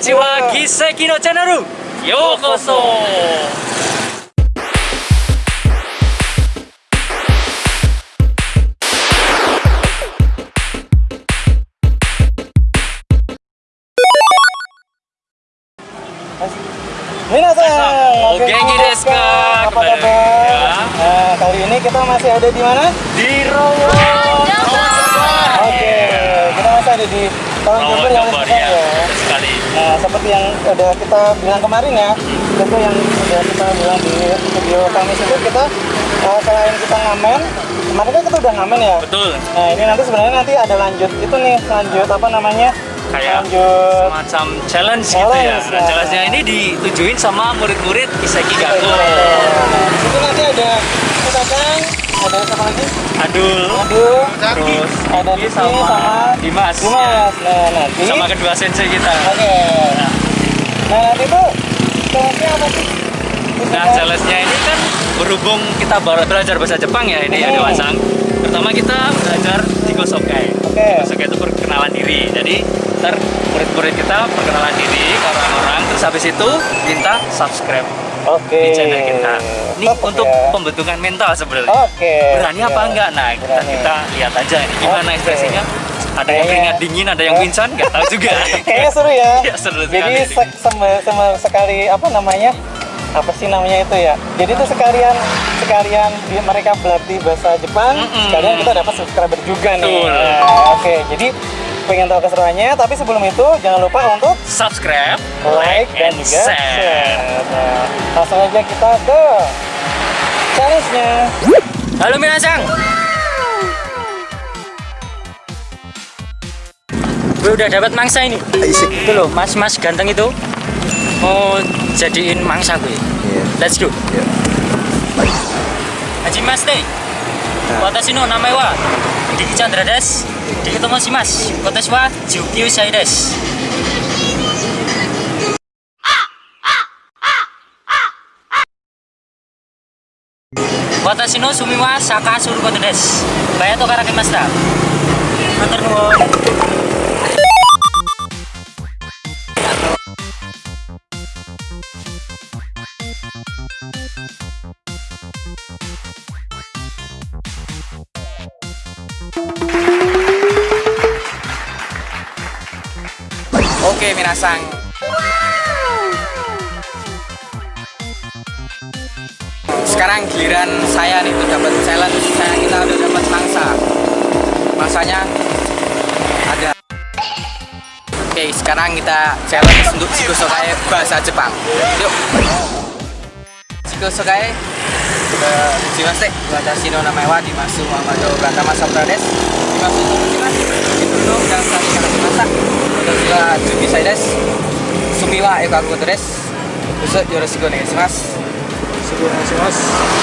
Konnichiwa, Giseki no channel. Yokoso. Minasan, Oh, genki desu ka? Apa Kembali lagi, kabar? ya. Nah, kali ini kita masih ada di mana? Di Rowo. Oke, kita masih ada di tahun Rowo Jember yang Jember besar ya. ya. betul Sekali. Nah, seperti yang udah kita bilang kemarin ya, itu yang udah kita bilang di video kami itu kita uh, selain kita ngamen, kemarin kan kita udah ngamen ya. Betul. Nah, ini nanti sebenarnya nanti ada lanjut itu nih, lanjut apa namanya? Kayak lanjut semacam challenge, gitu Challenge, ya. Nah, ya. challenge-nya ini ditujuin sama murid-murid Kiseki Gaku. Nah, itu nanti ada kan ada siapa lagi? Adul. Aduh, Terus ada Diki Diki sama, Dimas. Dimas. Nah, nanti Sama kedua sensei kita. Oke. Nah, nanti tuh challenge apa sih? Nah, challenge-nya ini kan berhubung kita baru belajar bahasa Jepang ya ini ya. Dewasang. Pertama kita belajar Jikosokai. Oke. Jikosokai itu perkenalan diri. Jadi ntar murid-murid kita perkenalan diri ke orang-orang. Terus habis itu minta subscribe Oke. di channel kita. Ini untuk ya. pembentukan mental sebenarnya. Oke. Berani apa Ya. enggak? Nah, kita, Berani. kita lihat aja ini gimana ekspresinya. Ada yang keringat dingin, ada yang pingsan, nggak tahu juga. Kayaknya seru ya. Iya, seru Jadi se- sem- sekali apa namanya? Apa sih namanya itu ya? Jadi itu sekalian sekalian mereka berlatih bahasa Jepang, Mm-mm. sekalian kita dapat subscriber juga nih. Betul. Nah, Oke, jadi pengen tahu keseruannya, tapi sebelum itu jangan lupa untuk subscribe, like dan and juga share. share. Nah, langsung aja kita ke challenge-nya. Halo Minasang. Gue udah dapat mangsa ini. Itu loh, mas-mas ganteng itu. Mau jadiin mangsa gue. Let's go. Haji Mas deh. Watashi no namae wa Diki Chandra desu. Diki tomoshimasu. Watashi wa Jukyu Sai desu. Watashi no sumi wa Saka suru koto desu. Baya to karakimashita. Matur nuwun. Oke, minasang. Sekarang giliran saya nih tuh dapat challenge. Saya kita udah dapat mangsa. Mangsanya ada. Oke, sekarang kita challenge untuk Shikosokai bahasa Jepang. Yuk. Shikosokai eh, Jimase, watashi no namae wa Dimasu Muhammadu Pratama Sabra desu. Dimasu Dimasu. Itu ですが19歳です趣味は絵を描くことですよろしくお願いしますよろしくお願いします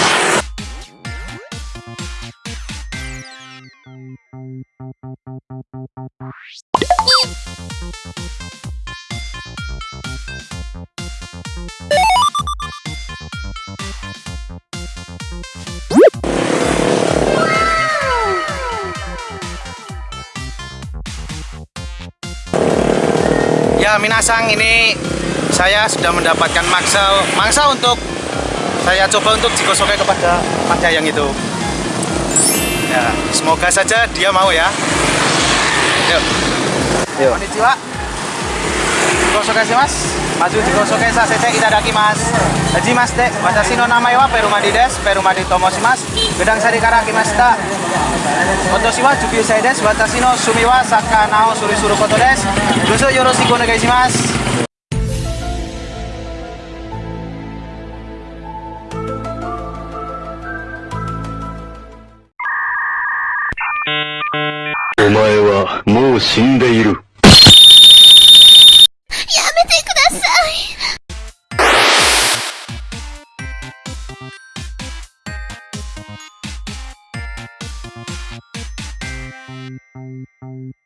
Minasang ini saya sudah mendapatkan mangsa mangsa untuk saya coba untuk jikosokai kepada Mas Dayang itu. Ya, semoga saja dia mau ya. Yuk. Yuk. Konnichiwa. Jikosokai sih mas. Maju jikosokai sasete itadaki mas. Haji mas dek. Watashi no namae wa Perumadi desu. Perumadi tomoshimasu. Gedang sari 私は19歳です。私の趣味はサッカー。なをすることです。どうぞよろしくお願いします。前はもう死んでいる。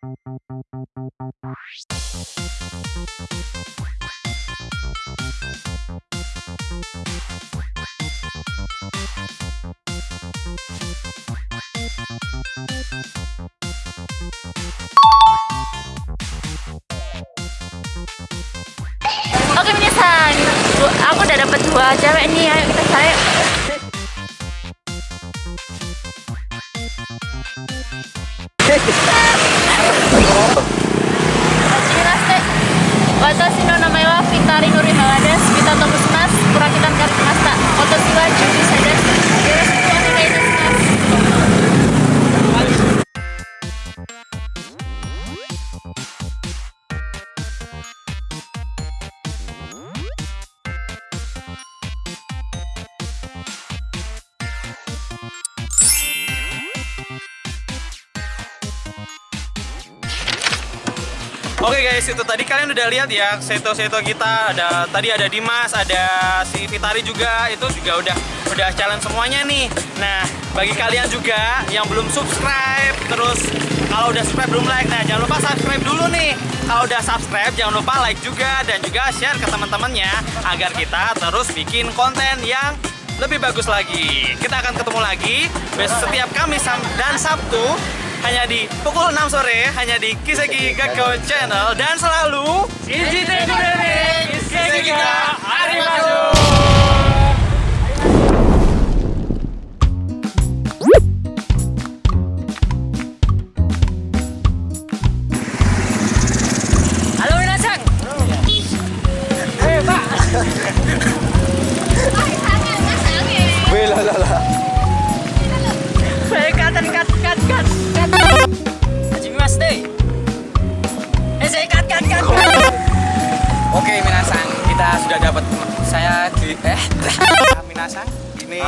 Oke minisan, aku udah dapat dua cewek nih, ayo kita cari. Hehehe Watashi no namae wa Fitari Nurihawa desu. Kita tunggu semas. Kurakitan karimashita. Watashi wa Juki Sai desu. Yoroshiku onegai itasumasu. Oke guys, itu tadi kalian udah lihat ya seto-seto kita ada tadi ada Dimas, ada si Fitari juga itu juga udah udah challenge semuanya nih. Nah, bagi kalian juga yang belum subscribe terus kalau udah subscribe belum like, nah jangan lupa subscribe dulu nih. Kalau udah subscribe jangan lupa like juga dan juga share ke teman-temannya agar kita terus bikin konten yang lebih bagus lagi. Kita akan ketemu lagi setiap Kamis dan Sabtu hanya di pukul 6 sore hanya di Kiseki Gakko Channel. Dan selalu Iji Kiseki sudah dapat saya di eh Minasan, ini